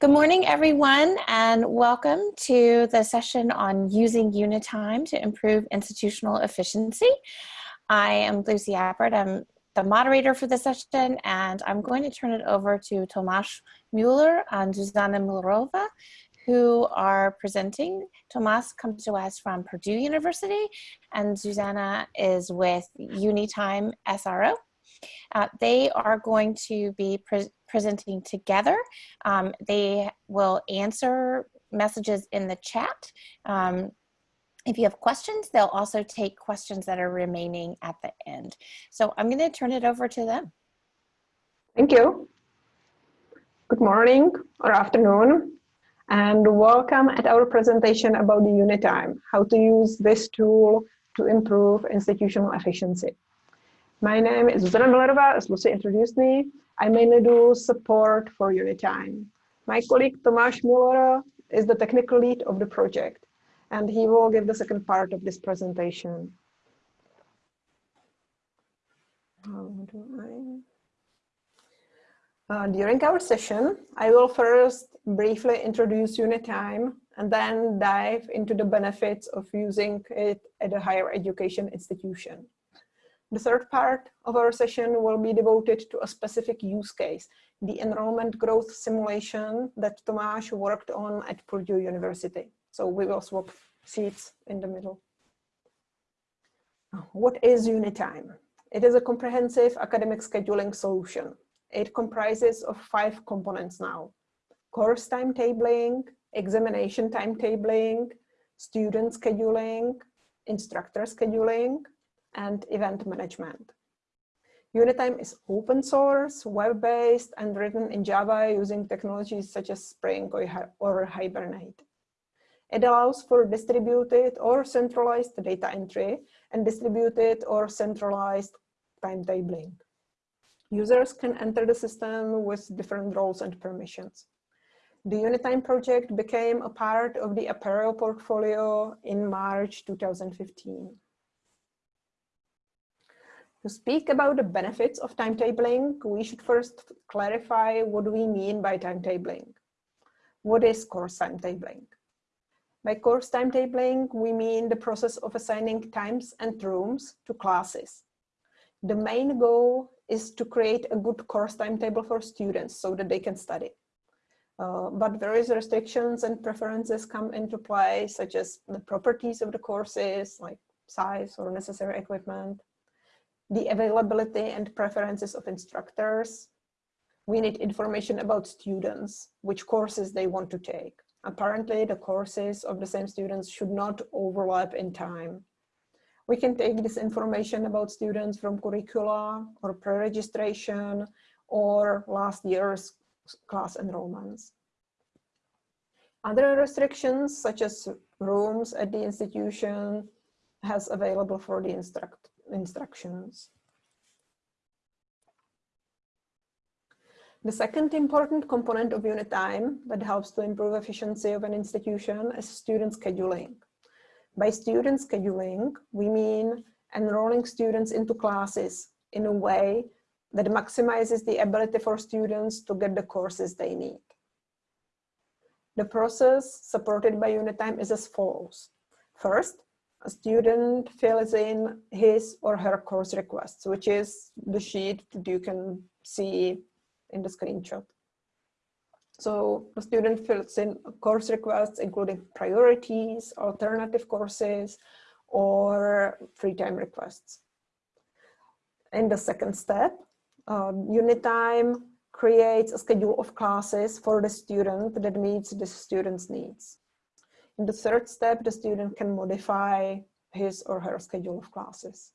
Good morning, everyone, and welcome to the session on using Unitime to improve institutional efficiency. I am Lucy Appert. I'm the moderator for the session, and I'm going to turn it over to Tomasz Mueller and Zuzana Müllerová, who are presenting. Tomas comes to us from Purdue University, and Zuzana is with Unitime SRO. Uh, they are going to be pre presenting together. Um, they will answer messages in the chat. Um, if you have questions, they'll also take questions that are remaining at the end. So I'm going to turn it over to them. Thank you. Good morning or afternoon and welcome at our presentation about the Unitime, how to use this tool to improve institutional efficiency. My name is Zuzana Müllerová, as Lucy introduced me. I mainly do support for Unitime. My colleague Tomáš Müller is the technical lead of the project, and he will give the second part of this presentation. Uh, during our session, I will first briefly introduce Unitime and then dive into the benefits of using it at a higher education institution. The third part of our session will be devoted to a specific use case, the enrollment growth simulation that Tomáš worked on at Purdue University. So we will swap seats in the middle. What is Unitime? It is a comprehensive academic scheduling solution. It comprises of five components now. Course timetabling, examination timetabling, student scheduling, instructor scheduling, and event management. Unitime is open source, web-based, and written in Java using technologies such as Spring or Hibernate. It allows for distributed or centralized data entry and distributed or centralized timetabling. Users can enter the system with different roles and permissions. The Unitime project became a part of the Apereo portfolio in March 2015. To speak about the benefits of timetabling, we should first clarify what we mean by timetabling. What is course timetabling? By course timetabling, we mean the process of assigning times and rooms to classes. The main goal is to create a good course timetable for students so that they can study. Uh, but various restrictions and preferences come into play, such as the properties of the courses, like size or necessary equipment, the availability and preferences of instructors. We need information about students, which courses they want to take. Apparently, the courses of the same students should not overlap in time. We can take this information about students from curricula or pre-registration or last year's class enrollments. Other restrictions, such as rooms at the institution, has available for the instruct instructions. The second important component of Unitime that helps to improve efficiency of an institution is student scheduling. By student scheduling, we mean enrolling students into classes in a way that maximizes the ability for students to get the courses they need. The process supported by Unitime is as follows. First, a student fills in his or her course requests, which is the sheet that you can see in the screenshot. So the student fills in course requests, including priorities, alternative courses, or free time requests. In the second step, um, Unitime creates a schedule of classes for the student that meets the student's needs. In the third step, the student can modify his or her schedule of classes.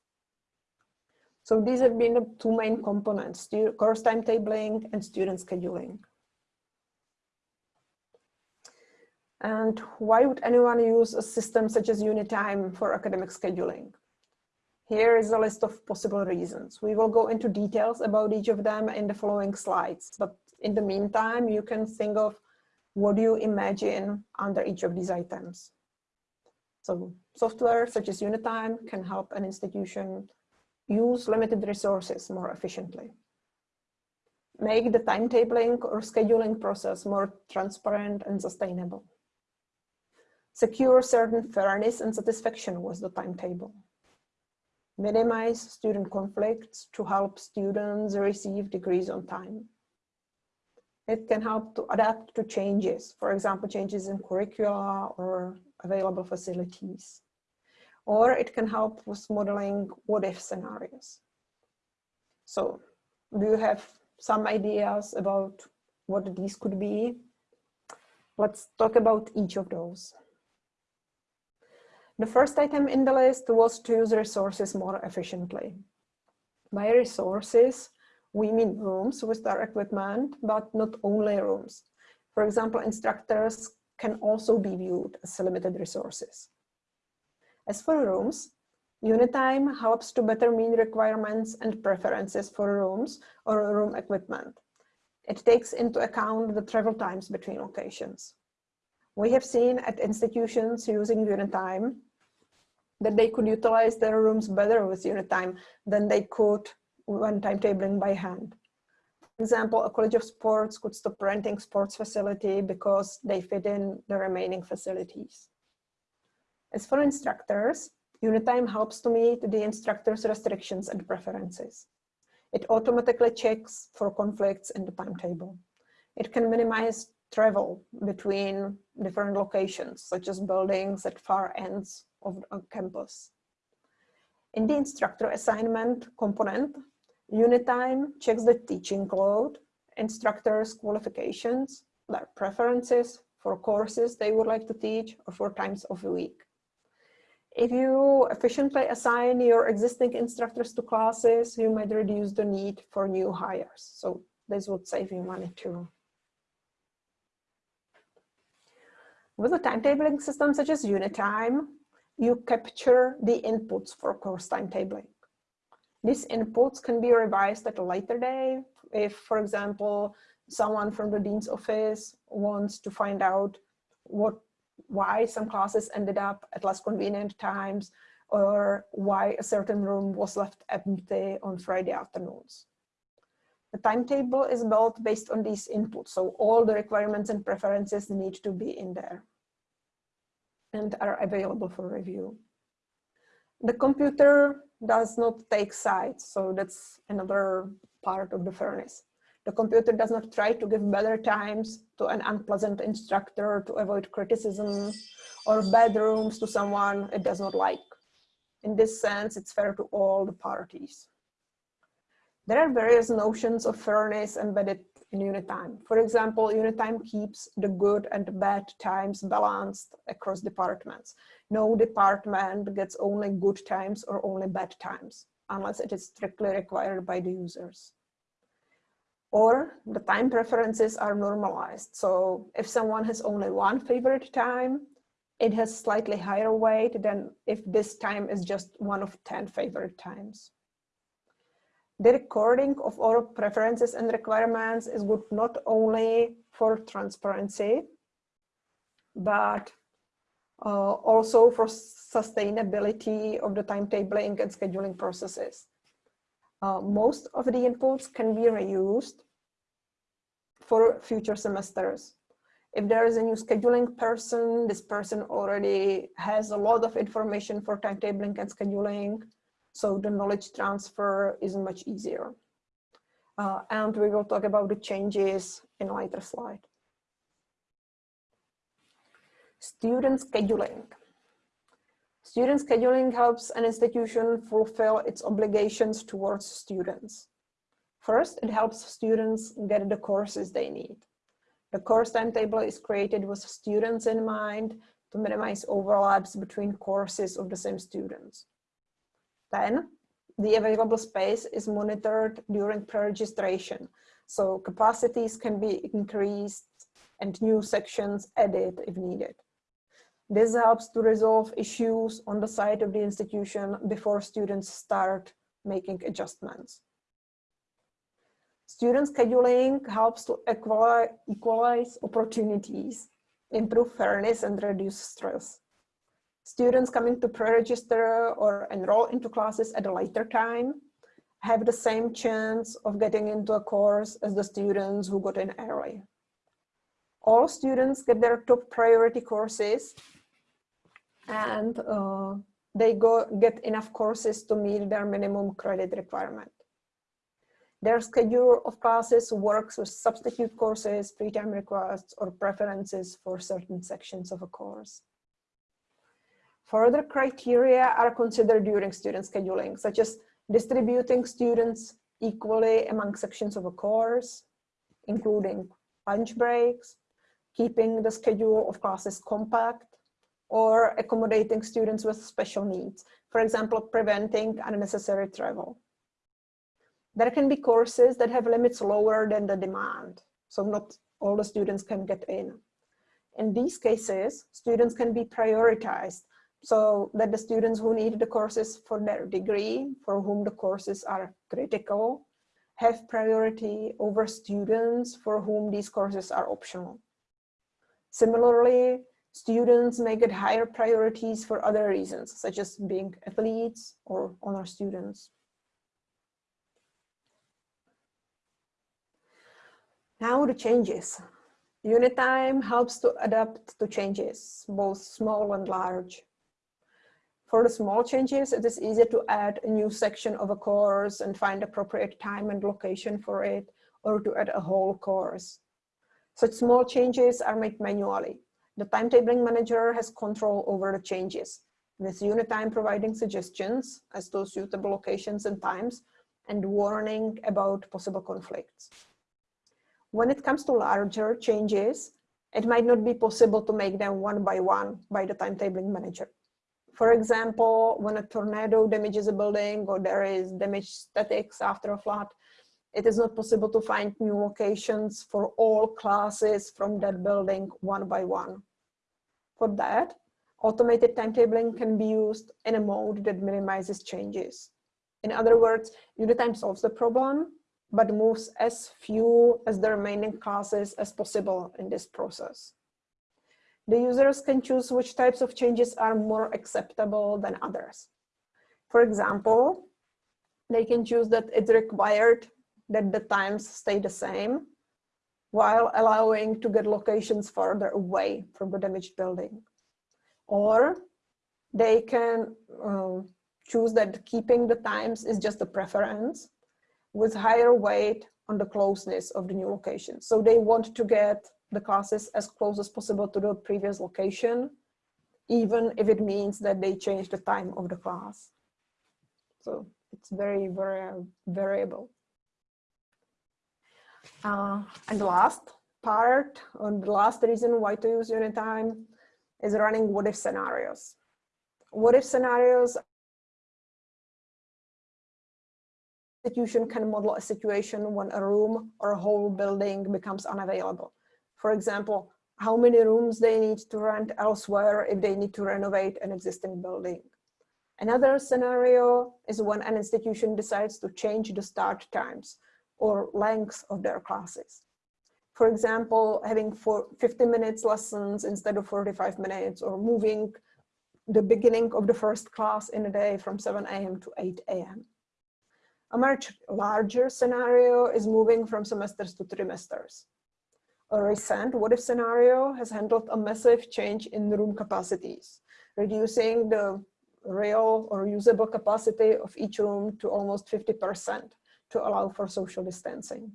So these have been the two main components, course timetabling and student scheduling. And why would anyone use a system such as Unitime for academic scheduling? Here is a list of possible reasons. We will go into details about each of them in the following slides, but in the meantime, you can think of what do you imagine under each of these items? So software such as Unitime can help an institution use limited resources more efficiently. make the timetabling or scheduling process more transparent and sustainable. Secure certain fairness and satisfaction with the timetable. Minimize student conflicts to help students receive degrees on time. It can help to adapt to changes, for example, changes in curricula or available facilities. Or it can help with modeling what-if scenarios. So do you have some ideas about what these could be? Let's talk about each of those. The first item in the list was to use resources more efficiently. By resources, we mean rooms with their equipment, but not only rooms. For example, instructors can also be viewed as limited resources. As for rooms, Unitime helps to better meet requirements and preferences for rooms or room equipment. It takes into account the travel times between locations. We have seen at institutions using Unitime that they could utilize their rooms better with Unitime than they could when timetabling by hand. For example, a college of sports could stop renting sports facility because they fit in the remaining facilities. As for instructors, Unitime helps to meet the instructor's restrictions and preferences. It automatically checks for conflicts in the timetable. It can minimize travel between different locations, such as buildings at far ends of a campus. In the instructor assignment component, Unitime checks the teaching load, instructors' qualifications, their preferences for courses they would like to teach or for times of the week. If you efficiently assign your existing instructors to classes, you might reduce the need for new hires. So this would save you money too. With a timetabling system such as Unitime, you capture the inputs for course timetabling. These inputs can be revised at a later day. If, for example, someone from the dean's office wants to find out what why some classes ended up at less convenient times or why a certain room was left empty on Friday afternoons. The timetable is built based on these inputs, so all the requirements and preferences need to be in there and are available for review. The computer does not take sides, so that's another part of the fairness. The computer does not try to give better times to an unpleasant instructor to avoid criticism or bad rooms to someone it does not like. In this sense, it's fair to all the parties. There are various notions of fairness embedded in Unitime. For example, Unitime keeps the good and bad times balanced across departments. No department gets only good times or only bad times, unless it is strictly required by the users or the time preferences are normalized. So if someone has only one favorite time, it has slightly higher weight than if this time is just one of 10 favorite times. The recording of all preferences and requirements is good not only for transparency, but uh, also for sustainability of the timetabling and scheduling processes. Uh, most of the inputs can be reused for future semesters. If there is a new scheduling person, this person already has a lot of information for timetabling and scheduling, so the knowledge transfer is much easier. Uh, and we will talk about the changes in a later slide. Student scheduling. Student scheduling helps an institution fulfill its obligations towards students. First, it helps students get the courses they need. The course timetable is created with students in mind to minimize overlaps between courses of the same students. Then, the available space is monitored during pre-registration, so capacities can be increased and new sections added if needed. This helps to resolve issues on the side of the institution before students start making adjustments. Student scheduling helps to equalize opportunities, improve fairness and reduce stress. Students coming to pre-register or enroll into classes at a later time have the same chance of getting into a course as the students who got in early. All students get their top priority courses and uh, they go get enough courses to meet their minimum credit requirement. Their schedule of classes works with substitute courses, free time requests, or preferences for certain sections of a course. Further criteria are considered during student scheduling, such as distributing students equally among sections of a course, including lunch breaks, keeping the schedule of classes compact, or accommodating students with special needs, for example, preventing unnecessary travel. There can be courses that have limits lower than the demand, so not all the students can get in. In these cases, students can be prioritized so that the students who need the courses for their degree, for whom the courses are critical, have priority over students for whom these courses are optional. Similarly, students may get higher priorities for other reasons, such as being athletes or honor students. Now the changes. Unitime helps to adapt to changes, both small and large. For the small changes, it is easier to add a new section of a course and find appropriate time and location for it, or to add a whole course. Such small changes are made manually. The timetabling manager has control over the changes, with Unitime providing suggestions as to suitable locations and times, and warning about possible conflicts. When it comes to larger changes, it might not be possible to make them one by one by the timetabling manager. For example, when a tornado damages a building or there is damaged statics after a flood, it is not possible to find new locations for all classes from that building one by one. For that, automated timetabling can be used in a mode that minimizes changes. In other words, Unitime solves the problem, but moves as few as the remaining classes as possible in this process. The users can choose which types of changes are more acceptable than others. For example, they can choose that it's required that the times stay the same while allowing to get locations further away from the damaged building. Or they can um, choose that keeping the times is just a preference with higher weight on the closeness of the new location. So they want to get the classes as close as possible to the previous location, even if it means that they change the time of the class. So it's very, very variable. Uh, and the last part, or the last reason why to use Unitime is running what if scenarios. What if scenarios institution can model a situation when a room or a whole building becomes unavailable for example, how many rooms they need to rent elsewhere if they need to renovate an existing building. Another scenario is when an institution decides to change the start times or length of their classes. For example, having for 50 minutes lessons instead of 45 minutes or moving the beginning of the first class in a day from 7 a.m. to 8 a.m. A much larger scenario is moving from semesters to trimesters a recent what if scenario has handled a massive change in room capacities, reducing the real or usable capacity of each room to almost 50% to allow for social distancing.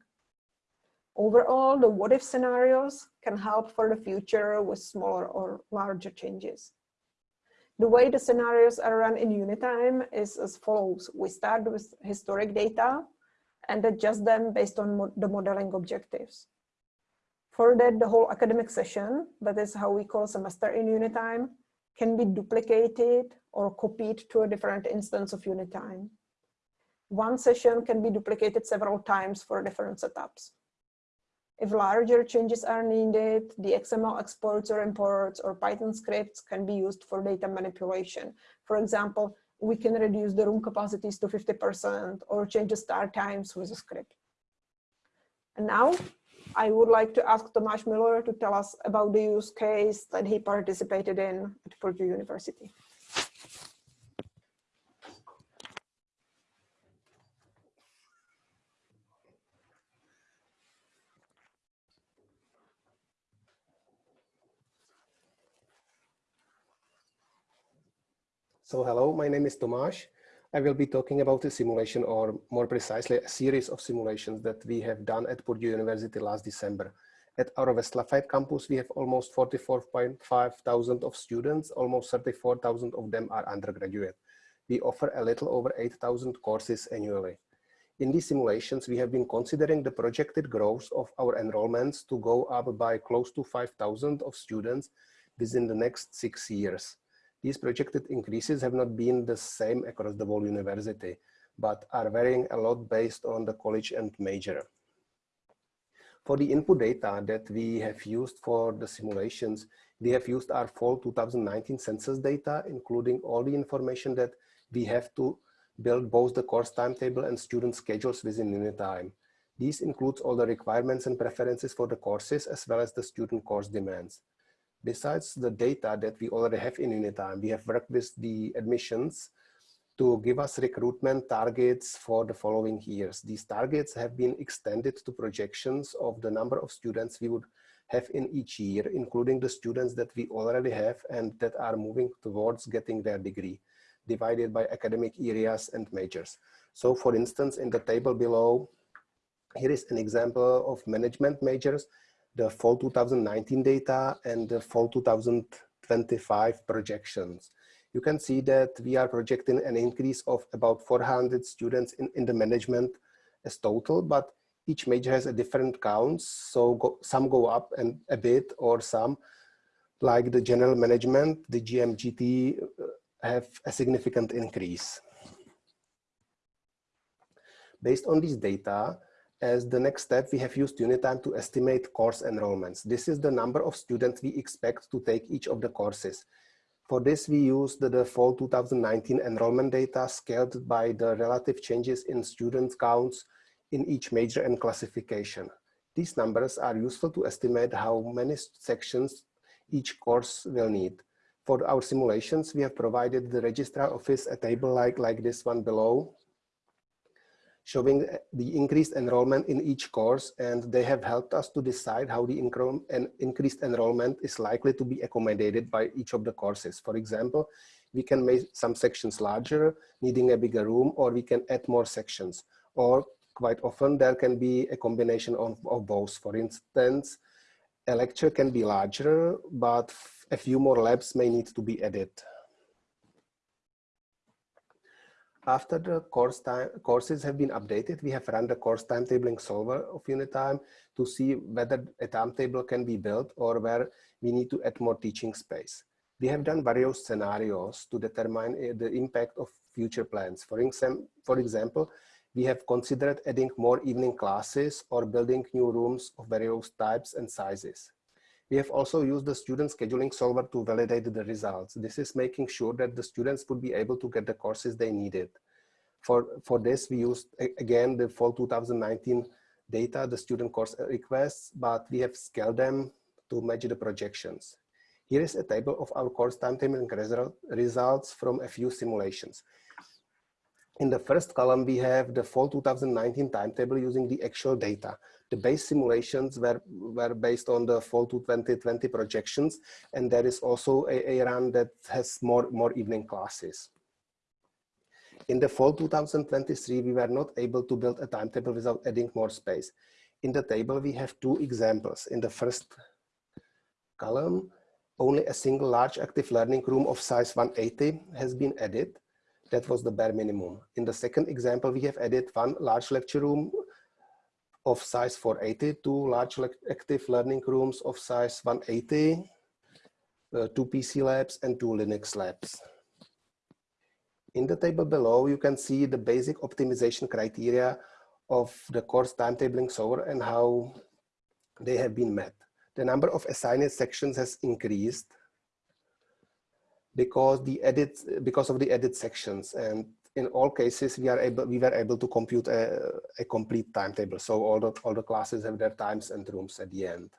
Overall, the what if scenarios can help for the future with smaller or larger changes. The way the scenarios are run in Unitime is as follows. We start with historic data and adjust them based on mo the modeling objectives. For that, the whole academic session, that is how we call semester in Unitime, can be duplicated or copied to a different instance of Unitime. One session can be duplicated several times for different setups. If larger changes are needed, the XML exports or imports or Python scripts can be used for data manipulation. For example, we can reduce the room capacities to 50% or change the start times with a script. And now I would like to ask Tomáš Müller to tell us about the use case that he participated in at Purdue University. So hello, my name is Tomáš. I will be talking about a simulation or more precisely a series of simulations that we have done at Purdue University last December. At our West Lafayette campus, we have almost 44.5 thousand of students, almost 34,000 of them are undergraduate. We offer a little over 8,000 courses annually. In these simulations, we have been considering the projected growth of our enrollments to go up by close to 5,000 of students within the next six years. These projected increases have not been the same across the whole university, but are varying a lot based on the college and major. For the input data that we have used for the simulations, we have used our fall 2019 census data, including all the information that we have to build both the course timetable and student schedules within Unitime. These includes all the requirements and preferences for the courses as well as the student course demands. Besides the data that we already have in Unitime, we have worked with the admissions to give us recruitment targets for the following years. These targets have been extended to projections of the number of students we would have in each year, including the students that we already have and that are moving towards getting their degree divided by academic areas and majors. So for instance, in the table below, here is an example of management majors, the fall 2019 data and the fall 2025 projections. You can see that we are projecting an increase of about 400 students in, in the management as total, but each major has a different counts. So go, some go up and a bit or some like the general management, the GMGT uh, have a significant increase. Based on these data, as the next step, we have used Unitime to estimate course enrollments. This is the number of students we expect to take each of the courses. For this, we used the, fall 2019 enrollment data scaled by the relative changes in student counts in each major and classification. These numbers are useful to estimate how many sections each course will need. For our simulations, we have provided the registrar office a table like, like this one below, showing the increased enrollment in each course, and they have helped us to decide how the increased enrollment is likely to be accommodated by each of the courses. For example, we can make some sections larger, needing a bigger room, or we can add more sections. Or quite often there can be a combination of, of both. For instance, a lecture can be larger, but a few more labs may need to be added. After the course time, courses have been updated, we have run the course timetabling solver of Unitime to see whether a timetable can be built or where we need to add more teaching space. We have done various scenarios to determine uh, the impact of future plans. For, exam for example, we have considered adding more evening classes or building new rooms of various types and sizes. We have also used the student scheduling solver to validate the results. This is making sure that the students would be able to get the courses they needed. For, for this, we used, again, the fall 2019 data, the student course requests, but we have scaled them to match the projections. Here is a table of our course timetable results from a few simulations. In the first column, we have the fall 2019 timetable using the actual data. The base simulations were, were based on the fall to 2020 projections, and there is also a, a run that has more, more evening classes. In the fall 2023, we were not able to build a timetable without adding more space. In the table, we have two examples. In the first column, only a single large active learning room of size 180 has been added. That was the bare minimum. In the second example, we have added one large lecture room of size 480, two large active learning rooms of size 180, uh, two PC labs and two Linux labs. In the table below, you can see the basic optimization criteria of the course timetabling solver and how they have been met. The number of assigned sections has increased because the edit because of the edit sections and in all cases we are able we were able to compute a, a complete timetable. So all the all the classes have their times and rooms at the end.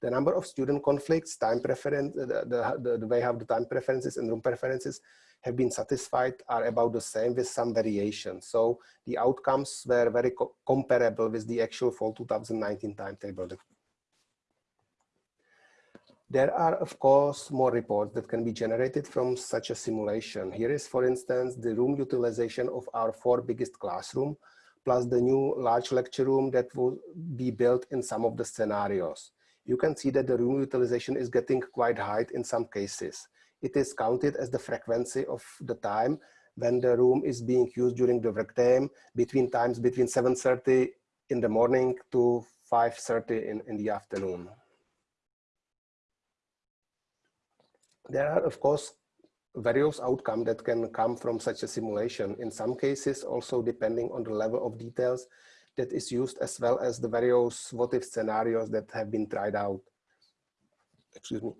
The number of student conflicts time preference the, the, the way how the time preferences and room preferences have been satisfied are about the same with some variation so the outcomes were very co comparable with the actual fall 2019 timetable There are, of course, more reports that can be generated from such a simulation. Here is, for instance, the room utilization of our four biggest classroom, plus the new large lecture room that will be built in some of the scenarios. You can see that the room utilization is getting quite high in some cases. It is counted as the frequency of the time when the room is being used during the work time between times between 7.30 in the morning to 5.30 in, in the afternoon. There are, of course, various outcomes that can come from such a simulation. In some cases, also depending on the level of details that is used, as well as the various what-if scenarios that have been tried out. Excuse me.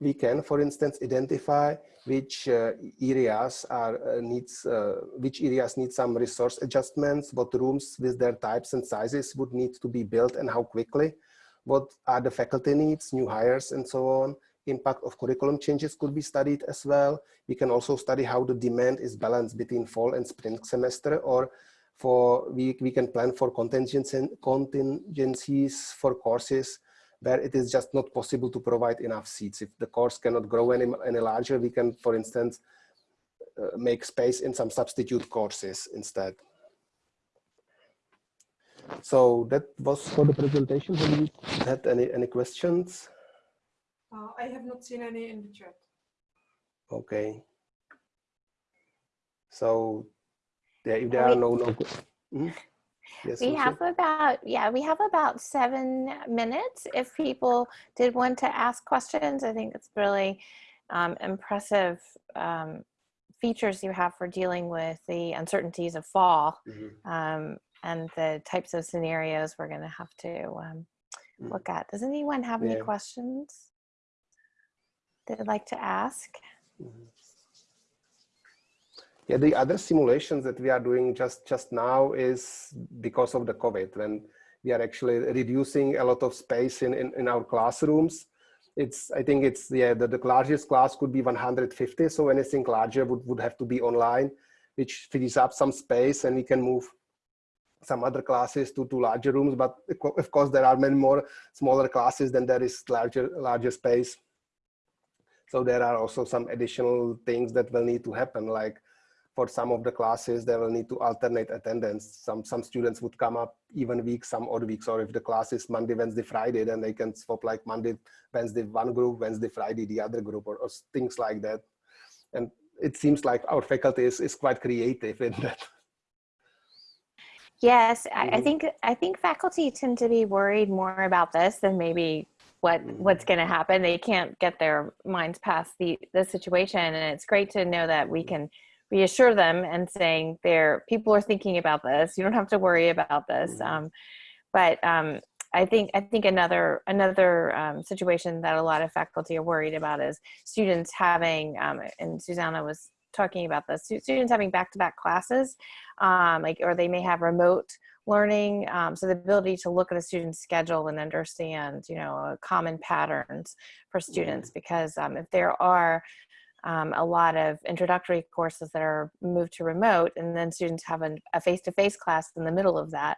We can, for instance, identify which uh, areas are uh, needs, uh, which areas need some resource adjustments, what rooms with their types and sizes would need to be built and how quickly, what are the faculty needs, new hires, and so on impact of curriculum changes could be studied as well. We can also study how the demand is balanced between fall and spring semester or for we, we can plan for contingencies for courses where it is just not possible to provide enough seats. If the course cannot grow any, any larger, we can, for instance, uh, make space in some substitute courses instead. So that was for the presentation. Have you had any, any questions? Uh, I have not seen any in the chat. Okay. So, yeah, if there are no no. Mm -hmm. Yes, we have about yeah we have about seven minutes if people did want to ask questions i think it's really um, impressive um, features you have for dealing with the uncertainties of fall mm -hmm. um, and the types of scenarios we're going to have to um, mm. look at does anyone have yeah. any questions they'd like to ask? Mm-hmm. Yeah, the other simulations that we are doing just, just now is because of the COVID, when we are actually reducing a lot of space in, in, in our classrooms. It's, I think it's, yeah, the, the largest class could be 150, so anything larger would, would have to be online, which frees up some space and we can move some other classes to, to larger rooms, but of course there are many more smaller classes than there is larger, larger space. So there are also some additional things that will need to happen, like for some of the classes, they will need to alternate attendance. Some, some students would come up even weeks, some odd weeks, or if the class is Monday, Wednesday, Friday, then they can swap like Monday, Wednesday, one group, Wednesday, Friday, the other group, or, or things like that. And it seems like our faculty is, is quite creative in that. Yes, I, I mm-hmm. think I think faculty tend to be worried more about this than maybe what what's going to happen. They can't get their minds past the the situation and it's great to know that we can reassure them and saying there people are thinking about this. You don't have to worry about this. Mm-hmm. um, but um, I think I think another another um, situation that a lot of faculty are worried about is students having um, and Susanna was talking about this students having back-to-back -back classes um, like or they may have remote learning um, so the ability to look at a student's schedule and understand you know uh, common patterns for students because um, if there are um, a lot of introductory courses that are moved to remote and then students have a face-to-face -face class in the middle of that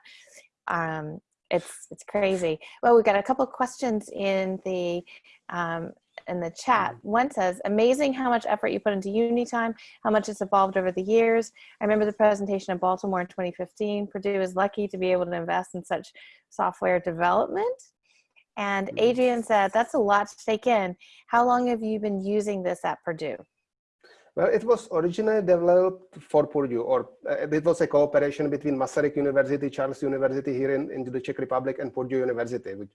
um, it's it's crazy. Well we've got a couple of questions in the um, in the chat. Mm-hmm. One says, amazing how much effort you put into UniTime, how much it's evolved over the years. I remember the presentation in Baltimore in 2015. Purdue is lucky to be able to invest in such software development. And mm-hmm. Adrian said, that's a lot to take in. How long have you been using this at Purdue? Well, it was originally developed for Purdue, or uh, it was a cooperation between Masaryk University, Charles University here in, in the Czech Republic, and Purdue University, which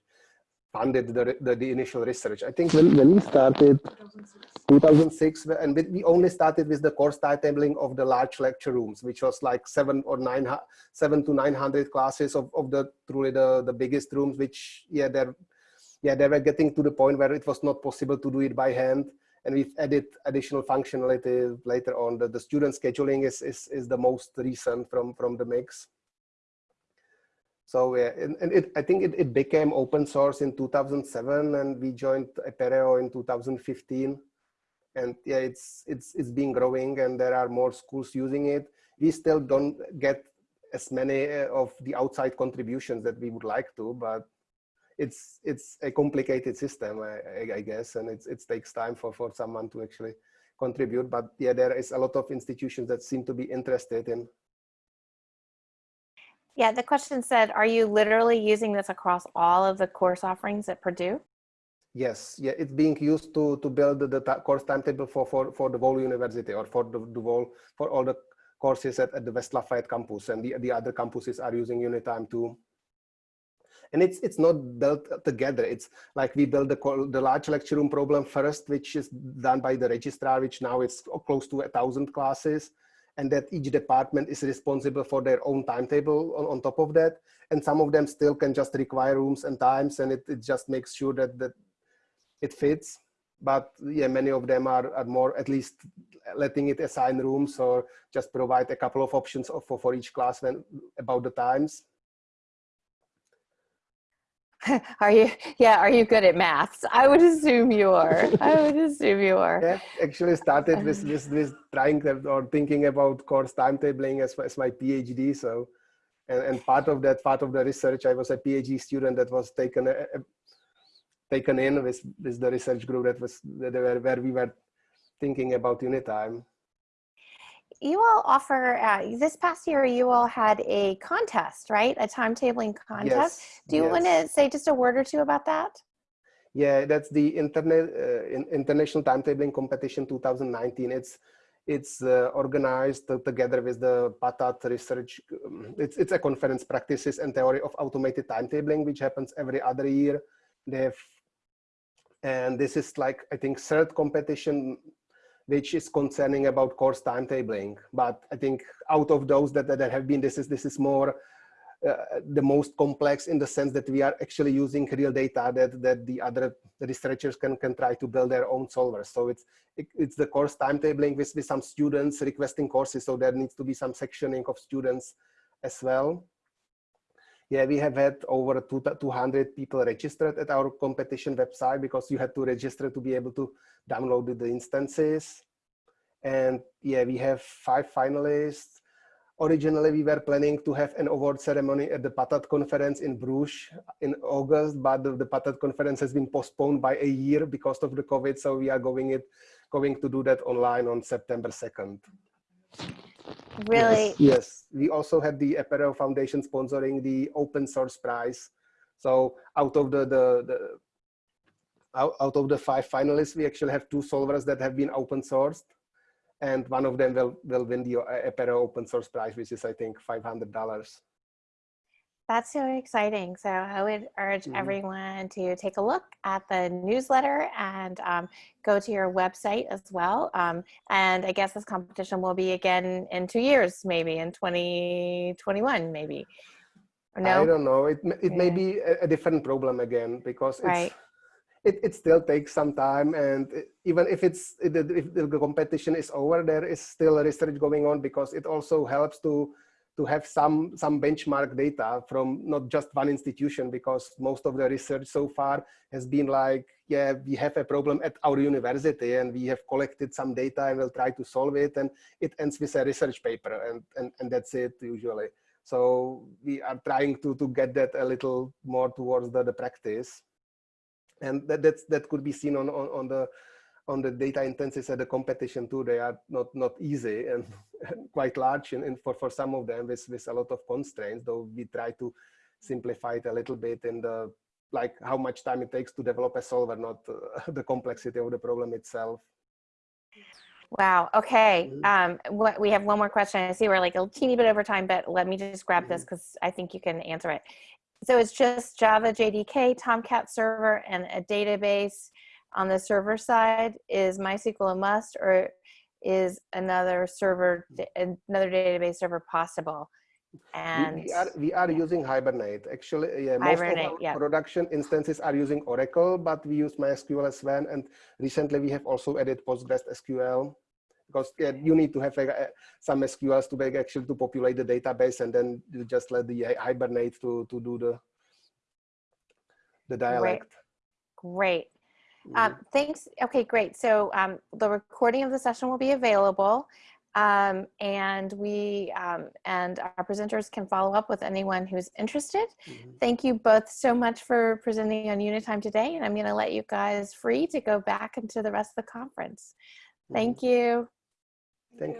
funded the, the, the, initial research. I think when, when we started 2006, and we only started with the course timetabling of the large lecture rooms, which was like seven or nine, seven to 900 classes of, of the truly the, the biggest rooms, which yeah, they're, yeah, they were getting to the point where it was not possible to do it by hand. And we've added additional functionality later on. The, the student scheduling is, is, is the most recent from, from the mix. So yeah, and, and it, I think it, it became open source in 2007 and we joined Apereo in 2015. And yeah, it's, it's, it's been growing and there are more schools using it. We still don't get as many uh, of the outside contributions that we would like to, but it's it's a complicated system, I, I, I guess, and it's it takes time for for someone to actually contribute. But yeah, there is a lot of institutions that seem to be interested in. Yeah, the question said, are you literally using this across all of the course offerings at Purdue? Yes, yeah, it's being used to to build the, course timetable for for for the whole university or for whole for all the courses at, at the West Lafayette campus, and the the other campuses are using Unitime too. And it's it's not built together. It's like we build the the large lecture room problem first, which is done by the registrar, which now is close to a thousand classes, and that each department is responsible for their own timetable on, on top of that. And some of them still can just require rooms and times, and it, it just makes sure that that it fits but yeah many of them are, are more at least letting it assign rooms or just provide a couple of options for, for each class when about the times are you yeah are you good at maths? I would assume you are. I would assume you are. Yeah actually started with uh-huh. with, with trying to, or thinking about course timetabling as, as my phd so and, and part of that part of the research i was a phd student that was taken a, a taken in with, with the research group that was where, where we were thinking about Unitime. You all offer, uh, this past year, you all had a contest, right? A timetabling contest. Yes, Do you yes. want to say just a word or two about that? Yeah, that's the internet uh, international timetabling competition 2019. It's it's uh, organized together with the PATAT research. Um, it's it's a conference practices and theory of automated timetabling, which happens every other year. They have and this is like, I think, third competition, which is concerning about course timetabling. But I think out of those that, that have been, this is, this is more uh, the most complex in the sense that we are actually using real data that, that the other researchers can, can try to build their own solvers. So it's, it, it's the course timetabling with, with some students requesting courses. So there needs to be some sectioning of students as well yeah, we have had over 200 people registered at our competition website because you had to register to be able to download the instances. And yeah, we have five finalists. Originally, we were planning to have an award ceremony at the PATAT conference in Bruges in August, but the, the PATAT conference has been postponed by a year because of the COVID. So we are going it going to do that online on September 2nd. Really? Yes, yes. we also had the Apereo Foundation sponsoring the open source prize. So out of the, the, the out, out of the five finalists, we actually have two solvers that have been open sourced. And one of them will, will win the uh, Apereo open source prize, which is, I think, $500. That's so exciting. So I would urge Mhm. everyone to take a look at the newsletter and um, go to your website as well. Um, and I guess this competition will be again in two years, maybe in 2021, maybe. Or I don't know. It, it may be a, a different problem again because it's, Right. it, it still takes some time. And it- even if it's if the, if the competition is over, there is still research going on because it also helps to to have some some benchmark data from not just one institution because most of the research so far has been like yeah we have a problem at our university and we have collected some data and we'll try to solve it and it ends with a research paper and and, and that's it usually. So we are trying to to get that a little more towards the, the practice. And that that's that could be seen on on, on the on the data instances at the competition too, they are not not easy and quite large and, and for, for some of them with, with a lot of constraints, though we try to simplify it a little bit in the like how much time it takes to develop a solver, not uh, the complexity of the problem itself. Wow. Okay. Mhm. Um, what, we have one more question. I see we're like a teeny bit over time, but let me just grab this because I think you can answer it. So it's just Java JDK, Tomcat server, and a database on the server side. Is MySQL a must, or is another server, another database server possible? We- And we, are we are yeah. using Hibernate. Actually, yeah, most Hibernate, of our yeah. production instances are using Oracle, but we use MySQL as well. And recently, we have also added Postgres SQL because yeah, you need to have uh, some SQLs to make actually to populate the database, and then you just let the Hibernate to to do the the dialect. great. Mhm. Um, thanks. Okay, great. So um, the recording of the session will be available. Um, and we um, and our presenters can follow up with anyone who's interested. Mhm. Thank you both so much for presenting on Unitime today. And I'm going to let you guys free to go back into the rest of the conference. Thank you. Thank